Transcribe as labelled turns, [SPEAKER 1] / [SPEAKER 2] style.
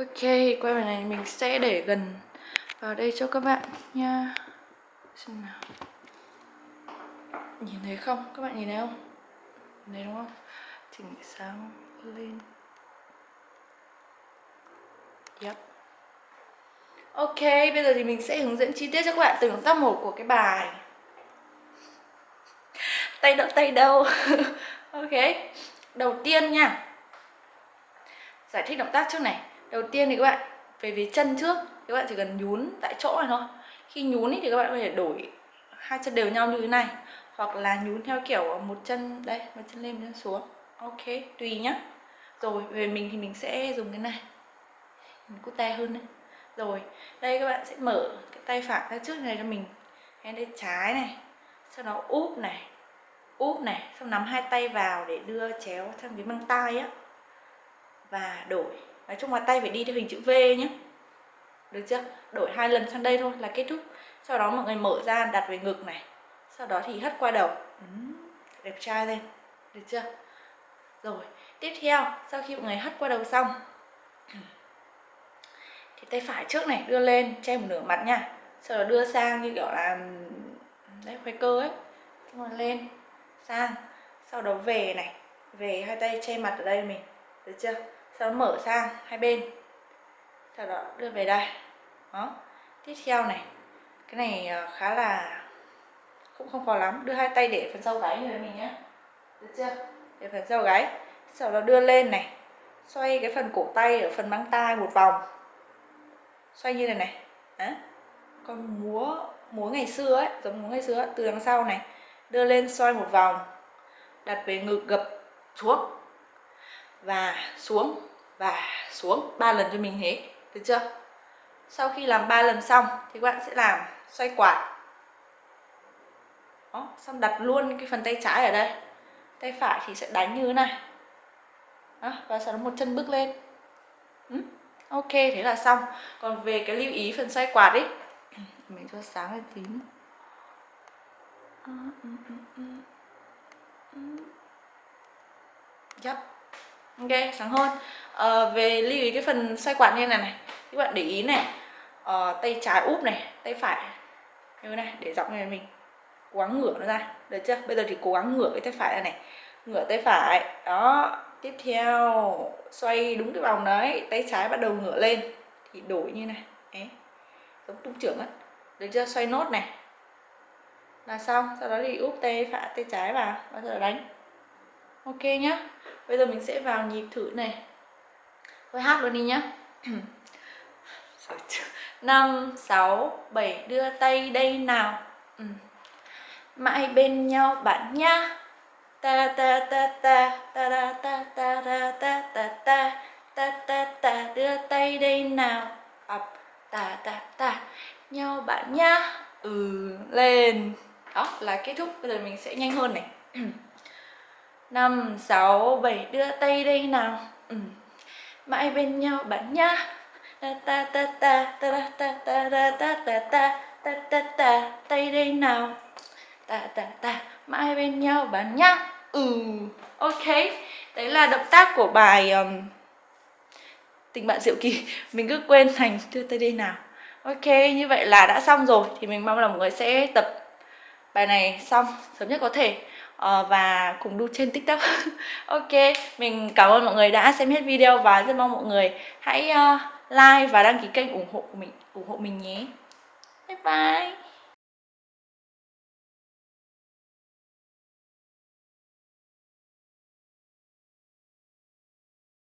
[SPEAKER 1] Ok, quay bài này mình sẽ để gần vào đây cho các bạn nha. Xem nào. Nhìn thấy không? Các bạn nhìn thấy không? Nhìn thấy đúng không? Chỉnh sáng lên. Yep. Ok, bây giờ thì mình sẽ hướng dẫn chi tiết cho các bạn từng động tác một của cái bài. Tay đâu, tay đâu? Ok. Đầu tiên nha. Giải thích động tác trước này. Đầu tiên thì các bạn về phía chân trước Các bạn chỉ cần nhún tại chỗ này thôi. Khi nhún thì các bạn có thể đổi hai chân đều nhau như thế này Hoặc là nhún theo kiểu một chân Đây, một chân lên, một chân xuống. Ok, tùy nhá. Rồi, về mình thì mình sẽ dùng cái này. Mình cute hơn đấy. Rồi, đây các bạn sẽ mở cái tay phải ra trước này cho mình. Cái tay trái này Sau đó úp này Úp này, xong nắm hai tay vào để đưa chéo sang cái măng tay á. Và đổi nói chung là tay phải đi theo hình chữ V nhé được chưa? Đổi hai lần sang đây thôi là kết thúc. Sau đó mọi người mở ra đặt về ngực này. Sau đó thì hất qua đầu. Ừ, đẹp trai lên được chưa? Rồi tiếp theo sau khi mọi người hất qua đầu xong thì tay phải trước này đưa lên che một nửa mặt nha. Sau đó đưa sang như kiểu là đấy khoai cơ ấy. Xong rồi lên sang. Sau đó về này. Về hai tay che mặt ở đây mình. Được chưa? Sau đó mở sang hai bên. Sau đó đưa về đây. Đó. Tiếp theo này. Cái này ờ, khá là cũng không khó lắm. Đưa hai tay để phần sau gáy người mình nhé được chưa? Để phần sau gáy. Sau đó đưa lên này. Xoay cái phần cổ tay ở phần băng tai một vòng. Xoay như này này. Đó. con múa múa ngày xưa ấy giống múa ngày xưa ấy, từ đằng sau này. Đưa lên xoay một vòng. Đặt về ngực gập xuống. Và xuống và xuống ba lần cho mình thế được chưa? Sau khi làm ba lần xong thì các bạn sẽ làm xoay quạt. Đó, xong đặt luôn cái phần tay trái ở đây. Tay phải thì sẽ đánh như thế này. Đó, và sau đó một chân bước lên. Ừ. ok thế là xong. Còn về cái lưu ý phần xoay quạt ấy mình cho sáng lên tí. Ừ, ừ, ừ, yep ok sáng hơn. À, về lưu ý cái phần xoay quạt như này này. Các bạn để ý này. À, tay trái úp này tay phải. Như này để dọc này mình cố gắng ngửa nó ra. Được chưa? Bây giờ thì cố gắng ngửa cái tay phải này này. Ngửa tay phải. Đó tiếp theo. Xoay đúng cái vòng đấy. Tay trái bắt đầu ngửa lên. Thì đổi như này. Đấy. Giống tung trưởng á. Được chưa? Xoay nốt này. Là xong. Sau đó thì úp tay phải tay trái vào. Và đầu đánh ok nhá bây giờ mình sẽ vào nhịp thử này thôi hát luôn đi nhá năm sáu bảy đưa tay đây nào ừ. mãi bên nhau bạn nhá ta ta ta ta ta ta ta ta ta ta ta ta ta ta ta đưa tay đây nào ập ta ta ta nhau bạn nhá ừ lên đó là kết thúc bây giờ mình sẽ nhanh hơn này năm sáu bảy đưa tay đây nào ừ. mãi bên nhau bạn nhá ta ta ta ta ta ta ta ta ta ta ta ta ta ta tay đây nào ta ta ta mãi bên nhau bạn nhá ừ ok đấy là động tác của bài um, tình bạn diệu kỳ mình cứ quên thành đưa tay đây nào ok như vậy là đã xong rồi thì mình mong là mọi người sẽ tập bài này xong sớm nhất có thể Ờ, và cùng đu trên tiktok. Ok mình cảm ơn mọi người đã xem hết video và rất mong mọi người hãy uh, like và đăng ký kênh ủng hộ của mình ủng hộ mình nhé. Bye bye.